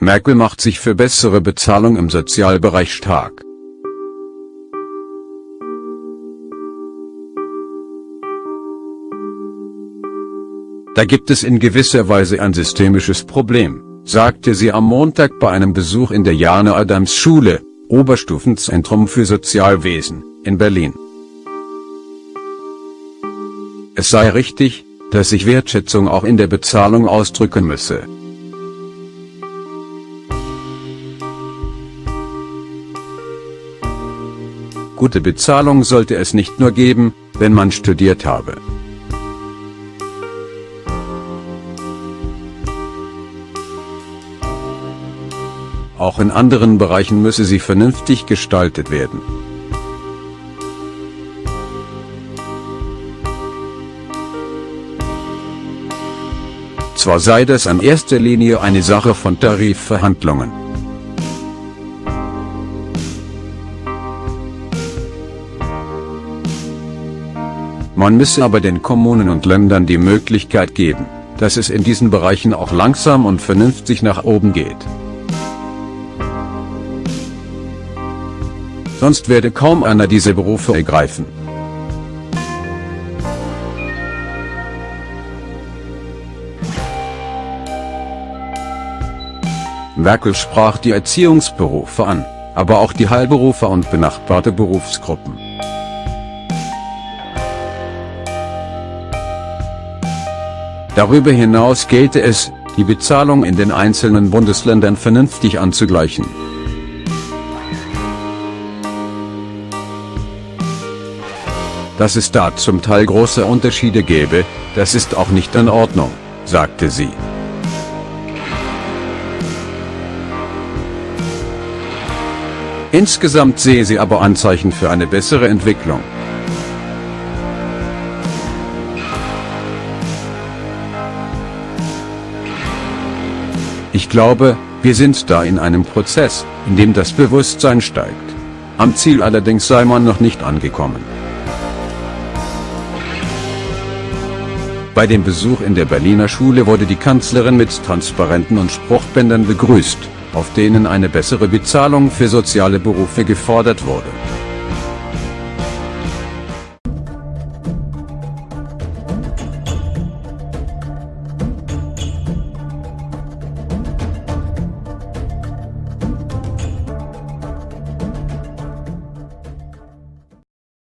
Merkel macht sich für bessere Bezahlung im Sozialbereich stark. Da gibt es in gewisser Weise ein systemisches Problem, sagte sie am Montag bei einem Besuch in der Jane Adams Schule, Oberstufenzentrum für Sozialwesen, in Berlin. Es sei richtig, dass sich Wertschätzung auch in der Bezahlung ausdrücken müsse. Gute Bezahlung sollte es nicht nur geben, wenn man studiert habe. Auch in anderen Bereichen müsse sie vernünftig gestaltet werden. Zwar sei das in erster Linie eine Sache von Tarifverhandlungen. Man müsse aber den Kommunen und Ländern die Möglichkeit geben, dass es in diesen Bereichen auch langsam und vernünftig nach oben geht. Sonst werde kaum einer diese Berufe ergreifen. Merkel sprach die Erziehungsberufe an, aber auch die Heilberufe und benachbarte Berufsgruppen. Darüber hinaus gelte es, die Bezahlung in den einzelnen Bundesländern vernünftig anzugleichen. Dass es da zum Teil große Unterschiede gäbe, das ist auch nicht in Ordnung, sagte sie. Insgesamt sehe sie aber Anzeichen für eine bessere Entwicklung. Ich glaube, wir sind da in einem Prozess, in dem das Bewusstsein steigt. Am Ziel allerdings sei man noch nicht angekommen. Bei dem Besuch in der Berliner Schule wurde die Kanzlerin mit Transparenten und Spruchbändern begrüßt, auf denen eine bessere Bezahlung für soziale Berufe gefordert wurde.